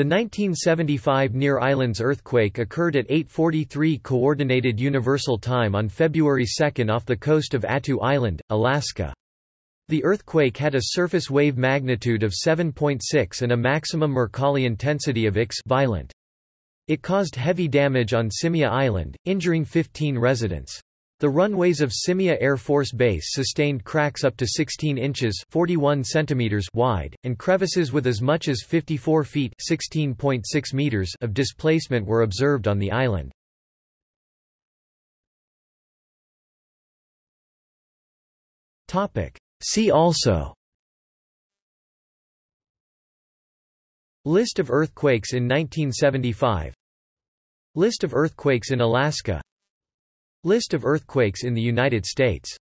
The 1975 Near Islands earthquake occurred at 8.43 Coordinated Universal Time on February 2 off the coast of Attu Island, Alaska. The earthquake had a surface wave magnitude of 7.6 and a maximum Mercalli intensity of X violent. It caused heavy damage on Shemya Island, injuring 15 residents. The runways of Shemya Air Force Base sustained cracks up to 16 inches 41 centimeters wide, and crevices with as much as 54 feet 16.6 meters of displacement were observed on the island. See also List of earthquakes in 1975 List of earthquakes in Alaska List of earthquakes in the United States